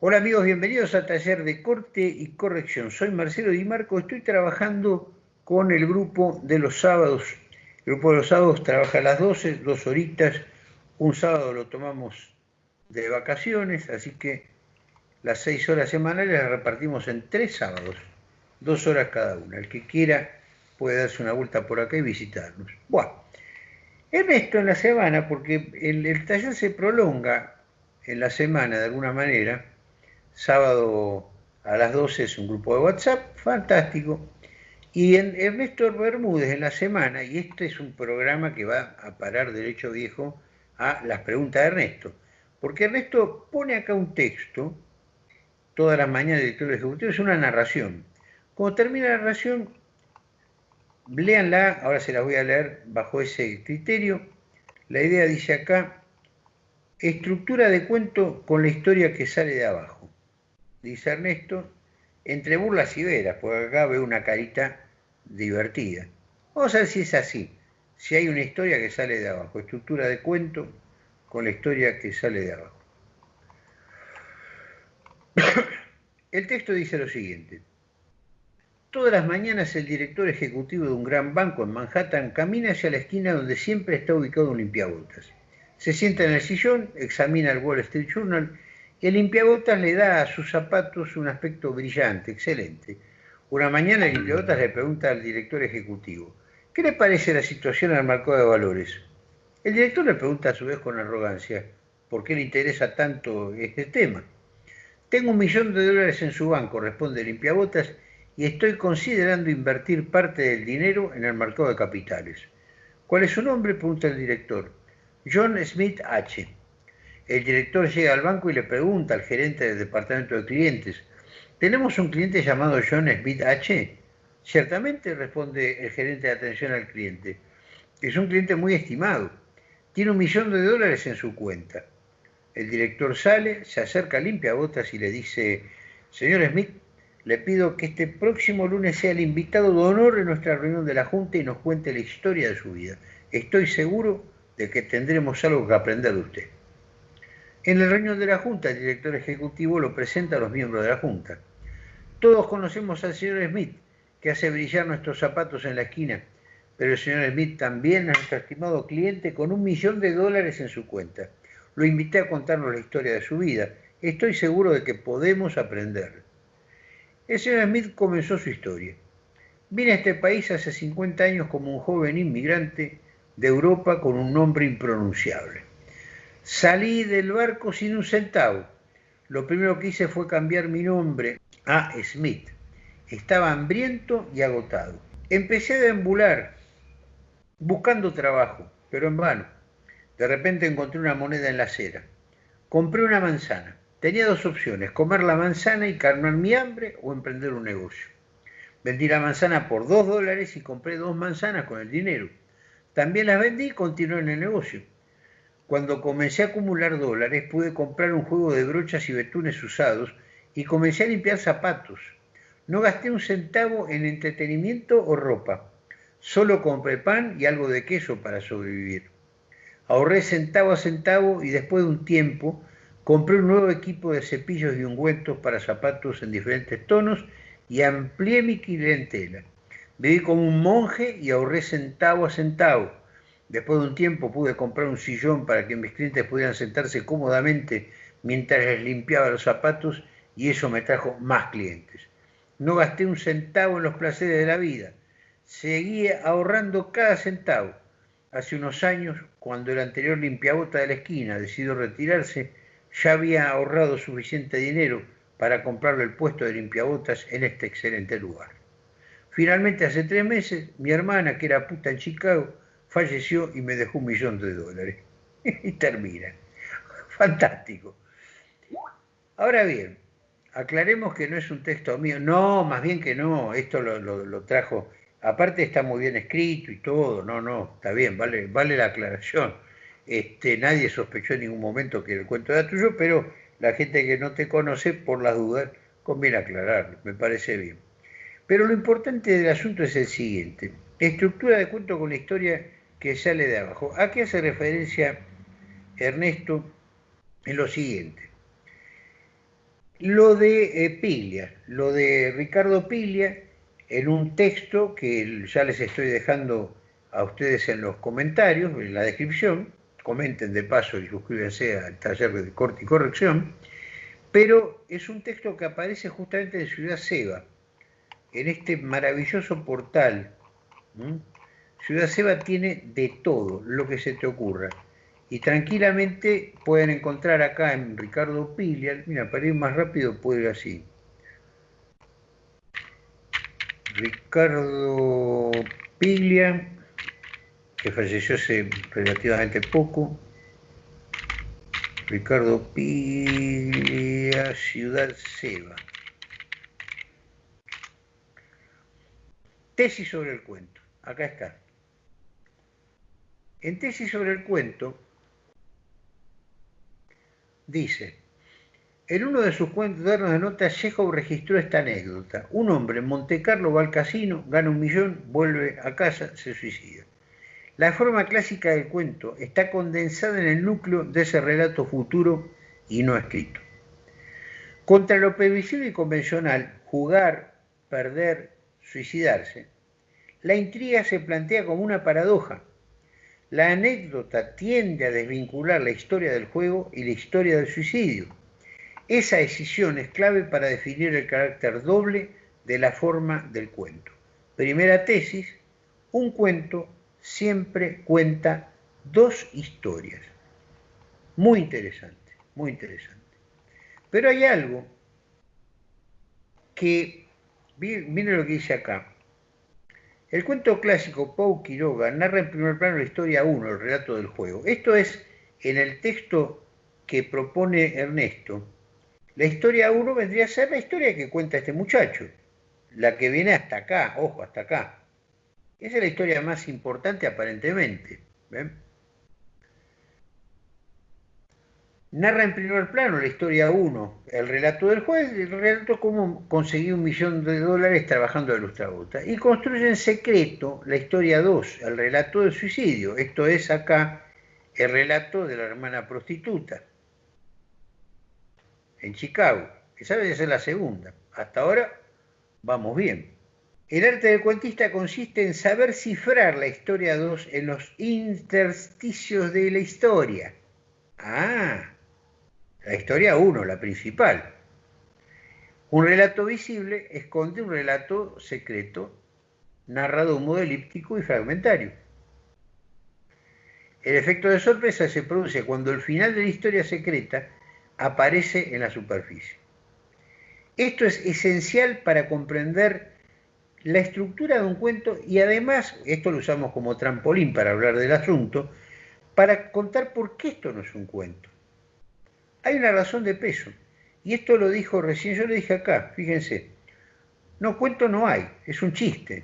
Hola amigos, bienvenidos a Taller de Corte y Corrección. Soy Marcelo Di Marco, estoy trabajando con el grupo de los sábados. El grupo de los sábados trabaja a las 12, dos horitas. Un sábado lo tomamos de vacaciones, así que las seis horas semanales las repartimos en tres sábados, dos horas cada una. El que quiera puede darse una vuelta por acá y visitarnos. Bueno, Ernesto en la semana, porque el, el taller se prolonga en la semana de alguna manera, sábado a las 12 es un grupo de WhatsApp, fantástico. Y en Ernesto Bermúdez en la semana, y este es un programa que va a parar derecho viejo a las preguntas de Ernesto, porque Ernesto pone acá un texto, toda la mañana de director ejecutivo, es una narración. Cuando termina la narración, léanla, ahora se la voy a leer bajo ese criterio. La idea dice acá, estructura de cuento con la historia que sale de abajo dice Ernesto, entre burlas y veras, porque acá veo una carita divertida. Vamos a ver si es así, si hay una historia que sale de abajo, estructura de cuento con la historia que sale de abajo. El texto dice lo siguiente. Todas las mañanas el director ejecutivo de un gran banco en Manhattan camina hacia la esquina donde siempre está ubicado un limpiabotas. Se sienta en el sillón, examina el Wall Street Journal el limpiabotas le da a sus zapatos un aspecto brillante, excelente. Una mañana el limpiabotas le pregunta al director ejecutivo, ¿qué le parece la situación al mercado de valores? El director le pregunta a su vez con arrogancia, ¿por qué le interesa tanto este tema? Tengo un millón de dólares en su banco, responde limpiabotas, y estoy considerando invertir parte del dinero en el mercado de capitales. ¿Cuál es su nombre? pregunta el director. John Smith H. El director llega al banco y le pregunta al gerente del departamento de clientes, ¿tenemos un cliente llamado John Smith H? Ciertamente, responde el gerente de atención al cliente. Es un cliente muy estimado. Tiene un millón de dólares en su cuenta. El director sale, se acerca a limpiabotas y le dice, señor Smith, le pido que este próximo lunes sea el invitado de honor en nuestra reunión de la Junta y nos cuente la historia de su vida. Estoy seguro de que tendremos algo que aprender de usted. En la reunión de la Junta, el director ejecutivo lo presenta a los miembros de la Junta. Todos conocemos al señor Smith, que hace brillar nuestros zapatos en la esquina, pero el señor Smith también es nuestro estimado cliente con un millón de dólares en su cuenta. Lo invité a contarnos la historia de su vida. Estoy seguro de que podemos aprender. El señor Smith comenzó su historia. Vine a este país hace 50 años como un joven inmigrante de Europa con un nombre impronunciable. Salí del barco sin un centavo. Lo primero que hice fue cambiar mi nombre a Smith. Estaba hambriento y agotado. Empecé a deambular buscando trabajo, pero en vano. De repente encontré una moneda en la acera. Compré una manzana. Tenía dos opciones, comer la manzana y calmar mi hambre o emprender un negocio. Vendí la manzana por dos dólares y compré dos manzanas con el dinero. También las vendí y continué en el negocio. Cuando comencé a acumular dólares pude comprar un juego de brochas y betunes usados y comencé a limpiar zapatos. No gasté un centavo en entretenimiento o ropa. Solo compré pan y algo de queso para sobrevivir. Ahorré centavo a centavo y después de un tiempo compré un nuevo equipo de cepillos y ungüentos para zapatos en diferentes tonos y amplié mi clientela. Viví como un monje y ahorré centavo a centavo Después de un tiempo pude comprar un sillón para que mis clientes pudieran sentarse cómodamente mientras les limpiaba los zapatos y eso me trajo más clientes. No gasté un centavo en los placeres de la vida. Seguía ahorrando cada centavo. Hace unos años, cuando el anterior limpiabota de la esquina decidió retirarse, ya había ahorrado suficiente dinero para comprarle el puesto de limpiabotas en este excelente lugar. Finalmente, hace tres meses, mi hermana, que era puta en Chicago, falleció y me dejó un millón de dólares. y termina. Fantástico. Ahora bien, aclaremos que no es un texto mío. No, más bien que no. Esto lo, trajo. Aparte está muy bien escrito y todo. No, no, está bien, vale, vale la aclaración. Este, nadie sospechó en ningún momento que el cuento era tuyo, pero la gente que no te conoce, por las dudas, conviene aclararlo. Me parece bien. Pero lo importante del asunto es el siguiente. Estructura de cuento con la historia que sale de abajo. ¿A qué hace referencia Ernesto en lo siguiente? lo de eh, Piglia, lo de Ricardo Piglia, en un texto que ya les estoy dejando a ustedes en los comentarios, en la descripción, comenten de paso y suscríbanse al taller de corte y corrección, pero es un texto que aparece justamente en Ciudad Seba, en este maravilloso portal. Ciudad Seba tiene de todo lo que se te ocurra. Y tranquilamente pueden encontrar acá en Ricardo Piglia, mira, para ir más rápido puedo ir así. Ricardo Piglia, que falleció hace relativamente poco. Ricardo Piglia, Ciudad Seba. Tesis sobre el cuento. Acá está. En tesis sobre el cuento, dice, en uno de sus cuentos de nota, Chekhov registró esta anécdota. Un hombre en Monte Carlo va al casino, gana un millón, vuelve a casa, se suicida. La forma clásica del cuento está condensada en el núcleo de ese relato futuro y no escrito. Contra lo previsible y convencional, jugar, perder, suicidarse, la intriga se plantea como una paradoja. La anécdota tiende a desvincular la historia del juego y la historia del suicidio. Esa decisión es clave para definir el carácter doble de la forma del cuento. Primera tesis, un cuento siempre cuenta dos historias. Muy interesante, muy interesante. Pero hay algo que, miren lo que dice acá, el cuento clásico Pau Quiroga narra en primer plano la historia 1, el relato del juego. Esto es, en el texto que propone Ernesto, la historia 1 vendría a ser la historia que cuenta este muchacho, la que viene hasta acá, ojo, hasta acá. Esa es la historia más importante aparentemente. ¿ven? Narra en primer plano la historia 1, el relato del juez, el relato cómo conseguir un millón de dólares trabajando de lustrabota. Y construye en secreto la historia 2, el relato del suicidio. Esto es acá el relato de la hermana prostituta en Chicago. Esa debe ser la segunda. Hasta ahora vamos bien. El arte del cuentista consiste en saber cifrar la historia 2 en los intersticios de la historia. Ah, la historia 1, la principal. Un relato visible esconde un relato secreto, narrado de un modo elíptico y fragmentario. El efecto de sorpresa se produce cuando el final de la historia secreta aparece en la superficie. Esto es esencial para comprender la estructura de un cuento y además, esto lo usamos como trampolín para hablar del asunto, para contar por qué esto no es un cuento. Hay una razón de peso. Y esto lo dijo recién, yo le dije acá, fíjense, no cuento no hay, es un chiste.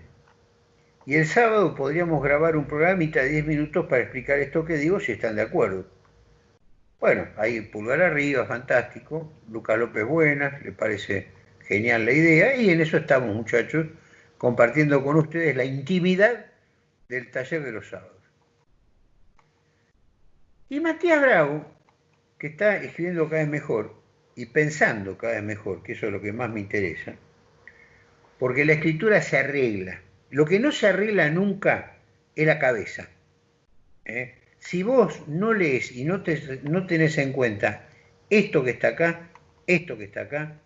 Y el sábado podríamos grabar un programita de 10 minutos para explicar esto que digo si están de acuerdo. Bueno, ahí pulgar arriba, fantástico. Lucas López Buenas, le parece genial la idea y en eso estamos muchachos, compartiendo con ustedes la intimidad del taller de los sábados. Y Matías Bravo que está escribiendo cada vez mejor y pensando cada vez mejor, que eso es lo que más me interesa, porque la escritura se arregla. Lo que no se arregla nunca es la cabeza. ¿eh? Si vos no lees y no, te, no tenés en cuenta esto que está acá, esto que está acá,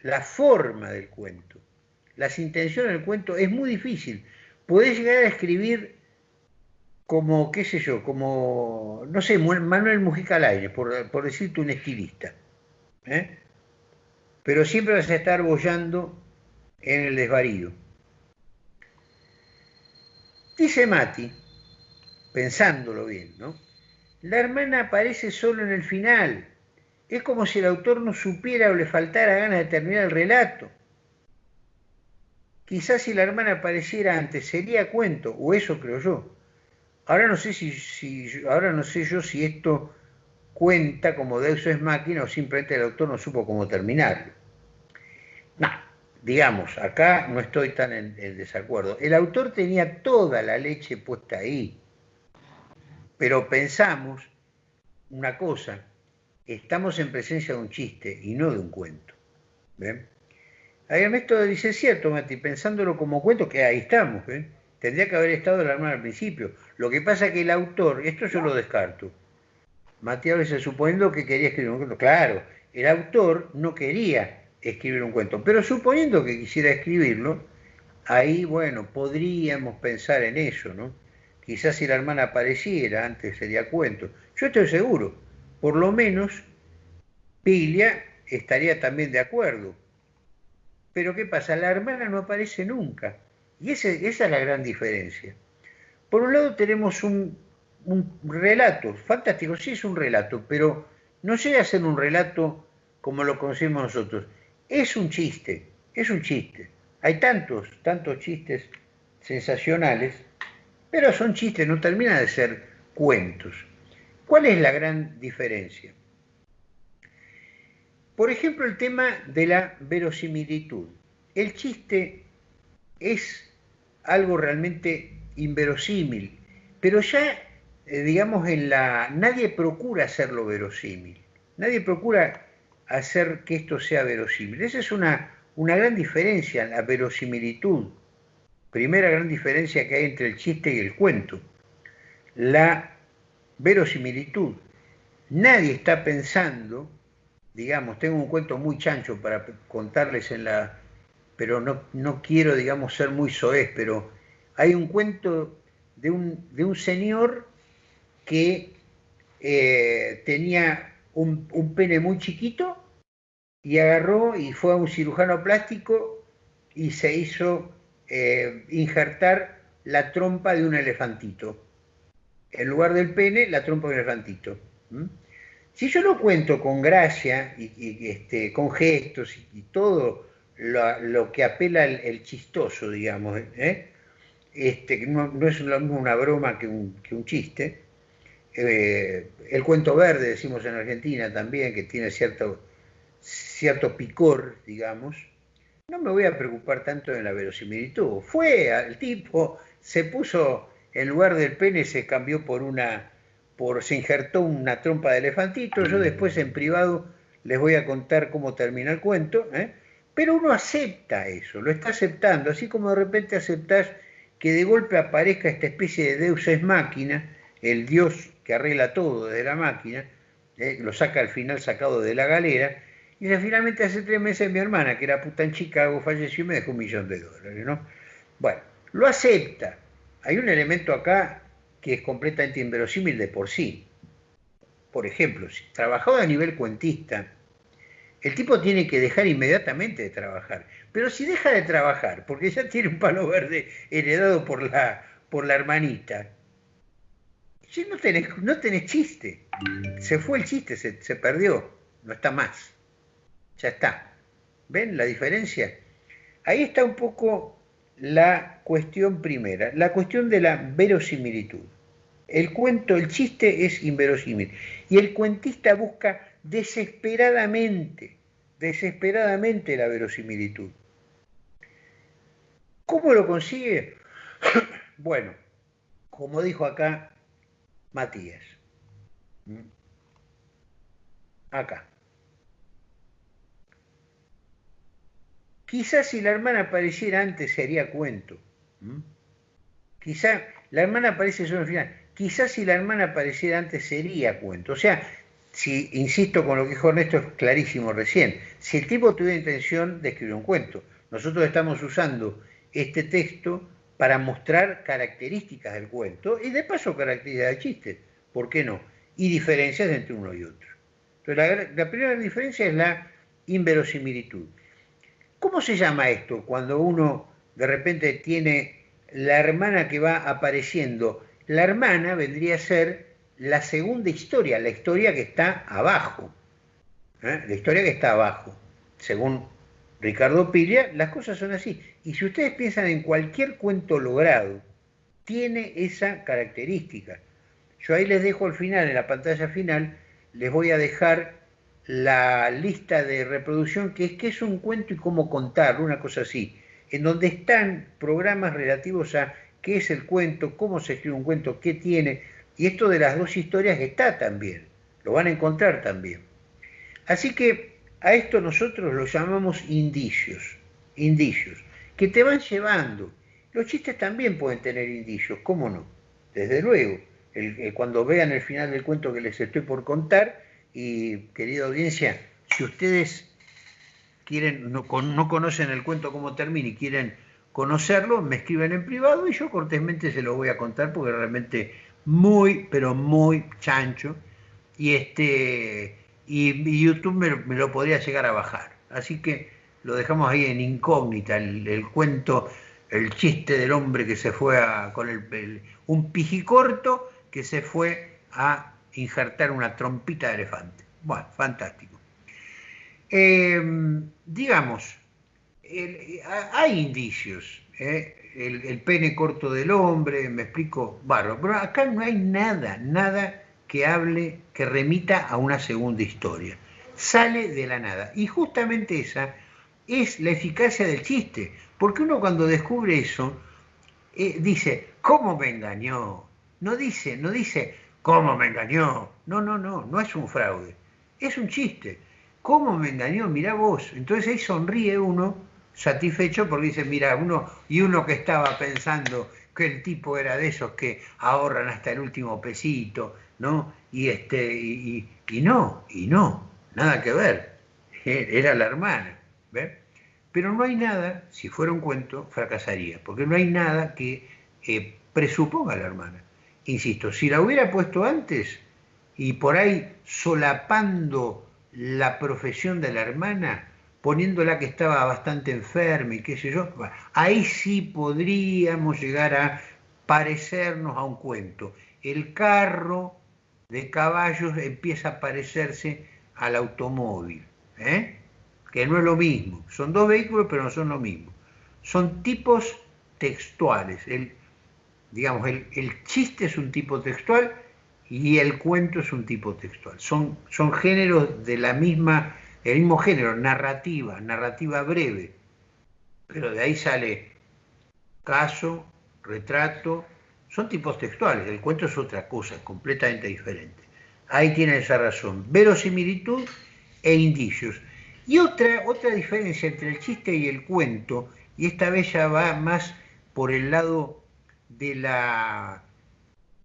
la forma del cuento, las intenciones del cuento, es muy difícil. Podés llegar a escribir como, qué sé yo, como, no sé, Manuel Mujica al aire, por, por decirte un estilista. ¿eh? Pero siempre vas a estar bollando en el desvarío. Dice Mati, pensándolo bien, ¿no? La hermana aparece solo en el final. Es como si el autor no supiera o le faltara ganas de terminar el relato. Quizás si la hermana apareciera antes sería cuento, o eso creo yo. Ahora no sé si, ahora no sé yo si esto cuenta como Deus es máquina o simplemente el autor no supo cómo terminarlo. No, digamos, acá no estoy tan en, desacuerdo. El autor tenía toda la leche puesta ahí, pero pensamos una cosa, estamos en presencia de un chiste y no de un cuento. ¿Ven? Ahí Ernesto dice, cierto, Mati, pensándolo como cuento, que ahí estamos, Tendría que haber estado la hermana al principio. Lo que pasa es que el autor, esto yo lo descarto. Matías veces suponiendo que quería escribir un cuento. Claro, el autor no quería escribir un cuento, pero suponiendo que quisiera escribirlo, ahí, bueno, podríamos pensar en eso, ¿no? Quizás si la hermana apareciera, antes sería cuento. Yo estoy seguro, por lo menos Pilia estaría también de acuerdo. Pero ¿qué pasa? La hermana no aparece nunca. Y esa es la gran diferencia. Por un lado tenemos un, un relato, fantástico, sí es un relato, pero no llega a ser un relato como lo conocemos nosotros. Es un chiste, es un chiste. Hay tantos, tantos chistes sensacionales, pero son chistes, no terminan de ser cuentos. ¿Cuál es la gran diferencia? Por ejemplo, el tema de la verosimilitud. El chiste es algo realmente inverosímil, pero ya, eh, digamos, en la nadie procura hacerlo verosímil, nadie procura hacer que esto sea verosímil. Esa es una, una gran diferencia, la verosimilitud. Primera gran diferencia que hay entre el chiste y el cuento. La verosimilitud. Nadie está pensando, digamos, tengo un cuento muy chancho para contarles en la, pero no, no quiero, digamos, ser muy soez, pero hay un cuento de un, de un señor que eh, tenía un, un, pene muy chiquito y agarró y fue a un cirujano plástico y se hizo eh, injertar la trompa de un elefantito. En lugar del pene, la trompa de un elefantito. Si yo lo cuento con gracia y, este, con gestos y, todo lo, que apela el, chistoso, digamos, ¿eh? este, no, no, es una broma que un, chiste. Eh, el cuento verde, decimos en Argentina también, que tiene cierto cierto picor, digamos, no me voy a preocupar tanto en la verosimilitud. Fue al tipo, se puso, en lugar del pene se cambió por una, por, se injertó una trompa de elefantito, yo después en privado les voy a contar cómo termina el cuento, ¿eh? Pero uno acepta eso, lo está aceptando, así como de repente aceptás que de golpe aparezca esta especie de deus es máquina, el dios que arregla todo de la máquina, ¿eh? lo saca al final sacado de la galera, y finalmente hace tres meses mi hermana, que era puta en Chicago, falleció y me dejó un millón de dólares, ¿no? Bueno, lo acepta. Hay un elemento acá que es completamente inverosímil de por sí. Por ejemplo, si trabajaba a nivel cuentista, el tipo tiene que dejar inmediatamente de trabajar. Pero si deja de trabajar, porque ya tiene un palo verde heredado por la, por la hermanita, si no tenés, no chiste. Se fue el chiste, se, se perdió, no está más ya está. ¿Ven la diferencia? Ahí está un poco la cuestión primera, la cuestión de la verosimilitud. El cuento, el chiste es inverosímil. Y el cuentista busca desesperadamente, desesperadamente la verosimilitud. ¿Cómo lo consigue? bueno, como dijo acá Matías. Acá. Quizás si la hermana apareciera antes sería cuento. Quizás la hermana aparece solo al final. Quizás si la hermana apareciera antes sería cuento. O sea, si, insisto con lo que dijo Ernesto, es clarísimo recién. Si el tipo tuviera intención de escribir un cuento, nosotros estamos usando este texto para mostrar características del cuento y de paso características del chiste. ¿Por qué no? Y diferencias entre uno y otro. Entonces, la primera diferencia es la inverosimilitud. ¿Cómo se llama esto cuando uno de repente tiene la hermana que va apareciendo? La hermana vendría a ser la segunda historia, la historia que está abajo. ¿eh? La historia que está abajo. Según Ricardo Pilla, las cosas son así. Y si ustedes piensan en cualquier cuento logrado, tiene esa característica. Yo ahí les dejo al final, en la pantalla final, les voy a dejar la lista de reproducción que es que es un cuento y cómo contarlo, una cosa así, en donde están programas relativos a qué es el cuento, cómo se escribe un cuento, qué tiene, y esto de las dos historias está también, lo van a encontrar también. Así que a esto nosotros lo llamamos indicios, indicios, que te van llevando. Los chistes también pueden tener indicios, ¿cómo no? Desde luego, cuando vean el final del cuento que les estoy por contar, y querida audiencia, si ustedes quieren, no, no conocen el cuento cómo termina y quieren conocerlo, me escriben en privado y yo cortésmente se lo voy a contar porque realmente muy, pero muy chancho. Y este y, YouTube me, lo podría llegar a bajar. Así que lo dejamos ahí en incógnita, el, cuento, el chiste del hombre que se fue a, con el, un pijicorto que se fue a injertar una trompita de elefante. Bueno, fantástico. Em, digamos, hay indicios. ¿eh? El, pene corto del hombre, me explico, barro, pero acá no hay nada, nada que hable, que remita a una segunda historia. Sale de la nada. Y justamente esa es la eficacia del chiste, porque uno cuando descubre eso, eh, dice, ¿cómo me engañó? No dice, no dice, ¿cómo me engañó? No, no, no, no es un fraude, es un chiste. ¿Cómo me engañó? Mirá vos. Entonces ahí sonríe uno satisfecho porque dice, mira, uno, y uno que estaba pensando que el tipo era de esos que ahorran hasta el último pesito, ¿no? Y este, y, no, y no, nada que ver, era la hermana, ¿ves? Pero no hay nada, si fuera un cuento, fracasaría, porque no hay nada que eh, presuponga a la hermana. Insisto, si la hubiera puesto antes y por ahí solapando la profesión de la hermana, poniéndola que estaba bastante enferma y qué sé yo, ahí sí podríamos llegar a parecernos a un cuento. El carro de caballos empieza a parecerse al automóvil, ¿eh? que no es lo mismo. Son dos vehículos, pero no son lo mismo. Son tipos textuales. El, digamos, el, el chiste es un tipo textual y el cuento es un tipo textual. Son, son géneros de la misma el mismo género, narrativa, narrativa breve, pero de ahí sale caso, retrato, son tipos textuales, el cuento es otra cosa, completamente diferente. Ahí tiene esa razón, verosimilitud e indicios. Y otra, otra diferencia entre el chiste y el cuento, y esta vez ya va más por el lado de la,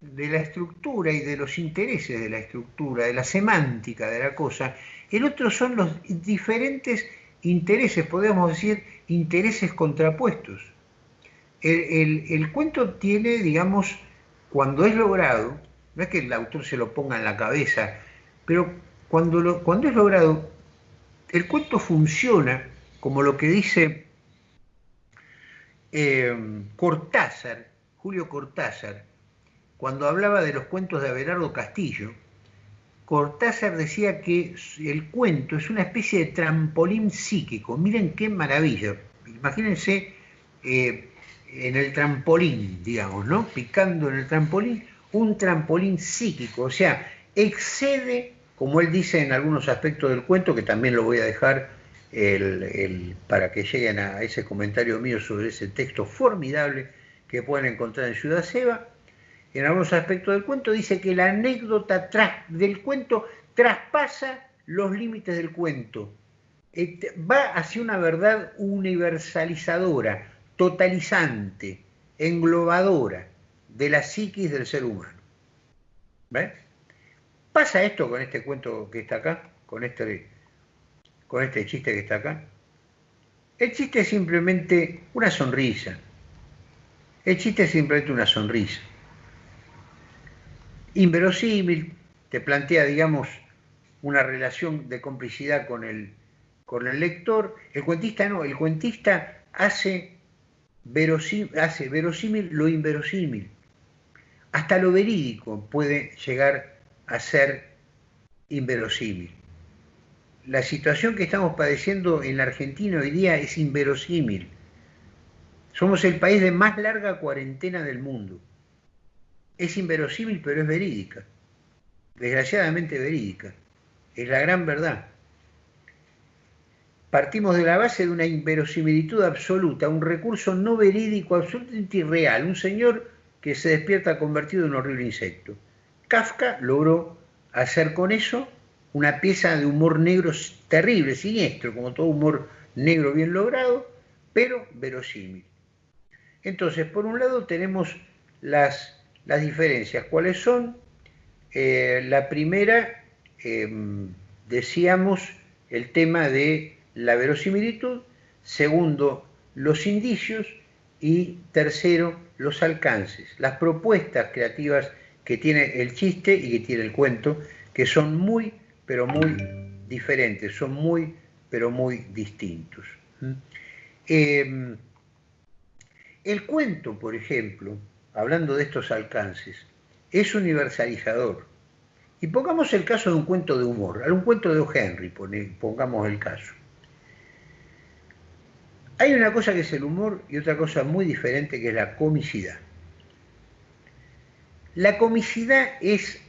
de la estructura y de los intereses de la estructura, de la semántica de la cosa, el otro son los diferentes intereses, podemos decir, intereses contrapuestos. El, cuento tiene, digamos, cuando es logrado, no es que el autor se lo ponga en la cabeza, pero cuando es logrado, el cuento funciona como lo que dice eh, Cortázar, Julio Cortázar, cuando hablaba de los cuentos de Abelardo Castillo, Cortázar decía que el cuento es una especie de trampolín psíquico. Miren qué maravilla. Imagínense eh, en el trampolín, digamos, ¿no? Picando en el trampolín, un trampolín psíquico. O sea, excede, como él dice en algunos aspectos del cuento, que también lo voy a dejar para que lleguen a ese comentario mío sobre ese texto formidable que pueden encontrar en Ciudad Seba en algunos aspectos del cuento, dice que la anécdota del cuento traspasa los límites del cuento, este, va hacia una verdad universalizadora, totalizante, englobadora de la psiquis del ser humano. ¿Ves? Pasa esto con este cuento que está acá, con este, con este chiste que está acá. El chiste es simplemente una sonrisa. El chiste es simplemente una sonrisa inverosímil, te plantea, digamos, una relación de complicidad con el, con el lector. El cuentista no, el cuentista hace verosímil, hace verosímil lo inverosímil. Hasta lo verídico puede llegar a ser inverosímil. La situación que estamos padeciendo en la Argentina hoy día es inverosímil. Somos el país de más larga cuarentena del mundo es inverosímil, pero es verídica. Desgraciadamente verídica. Es la gran verdad. Partimos de la base de una inverosimilitud absoluta, un recurso no verídico, absolutamente irreal, un señor que se despierta convertido en un horrible insecto. Kafka logró hacer con eso una pieza de humor negro terrible, siniestro, como todo humor negro bien logrado, pero verosímil. Entonces, por un lado tenemos las, las diferencias. ¿Cuáles son? Eh, la primera, em, decíamos, el tema de la verosimilitud. Segundo, los indicios. Y tercero, los alcances, las propuestas creativas que tiene el chiste y que tiene el cuento, que son muy, pero muy diferentes, son muy, pero muy distintos. ¿Mm? Em, el cuento, por ejemplo, hablando de estos alcances, es universalizador. Y pongamos el caso de un cuento de humor, un cuento de O. Henry, pongamos el caso. Hay una cosa que es el humor y otra cosa muy diferente que es la comicidad. La comicidad es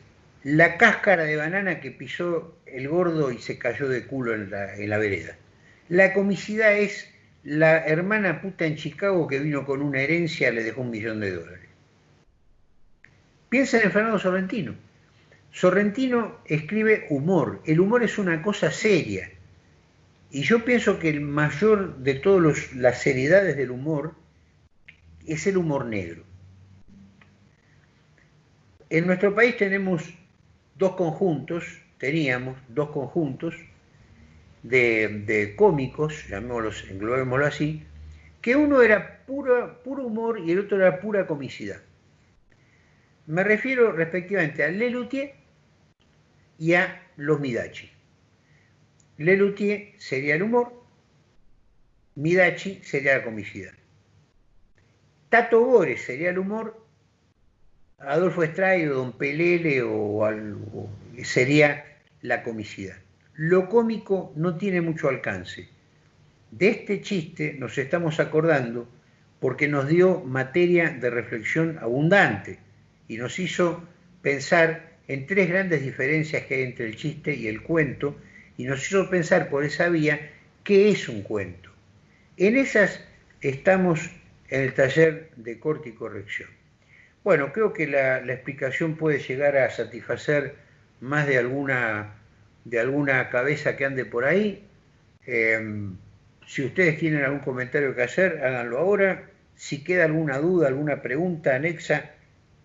la cáscara de banana que pisó el gordo y se cayó de culo en la, en la vereda. La comicidad es la hermana puta en Chicago que vino con una herencia le dejó un millón de dólares. Piensen en Fernando Sorrentino. Sorrentino escribe humor. El humor es una cosa seria. Y yo pienso que el mayor de todas las seriedades del humor es el humor negro. En nuestro país tenemos dos conjuntos, teníamos dos conjuntos de, cómicos, llamémoslos, englobémoslo así, que uno era puro, puro humor y el otro era pura comicidad. Me refiero respectivamente a Lelutier y a los Midachi. Lelutier sería el humor, Midachi sería la comicidad. Tato Bores sería el humor, Adolfo Estraido, Don Pelele o, algo, sería la comicidad. Lo cómico no tiene mucho alcance. De este chiste nos estamos acordando porque nos dio materia de reflexión abundante y nos hizo pensar en tres grandes diferencias que hay entre el chiste y el cuento y nos hizo pensar por esa vía qué es un cuento. En esas estamos en el taller de corte y corrección. Bueno, creo que la, explicación puede llegar a satisfacer más de alguna, de alguna cabeza que ande por ahí. Em, si ustedes tienen algún comentario que hacer, háganlo ahora. Si queda alguna duda, alguna pregunta anexa,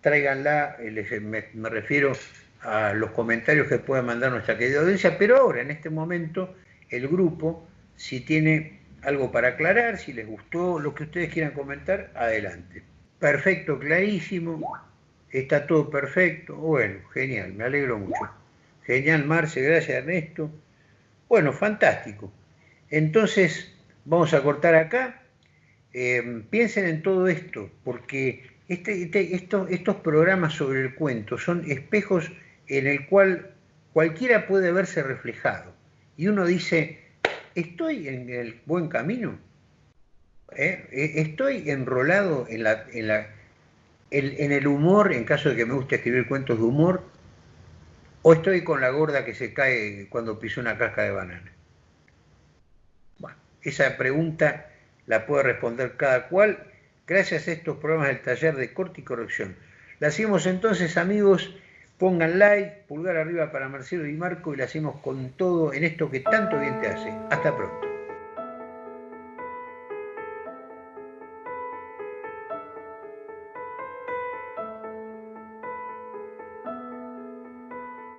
tráiganla, eh, me, me refiero a los comentarios que pueda mandar nuestra querida audiencia, pero ahora, en este momento, el grupo, si tiene algo para aclarar, si les gustó lo que ustedes quieran comentar, adelante. Perfecto, clarísimo, está todo perfecto, bueno, genial, me alegro mucho. Genial, Marce, gracias Ernesto. Bueno, fantástico. Entonces, vamos a cortar acá. Eh, piensen en todo esto, porque este, este, estos programas sobre el cuento son espejos en el cual cualquiera puede verse reflejado. Y uno dice, ¿estoy en el buen camino? ¿Eh? ¿Eh? ¿Estoy enrolado en, en el humor, en caso de que me guste escribir cuentos de humor? ¿O estoy con la gorda que se cae cuando piso una casca de banana? Bueno, esa pregunta la puede responder cada cual gracias a estos programas del taller de corte y corrección. La hacemos entonces, amigos, pongan like, pulgar arriba para Marcelo y Marco y la hacemos con todo en esto que tanto bien te hace. Hasta pronto.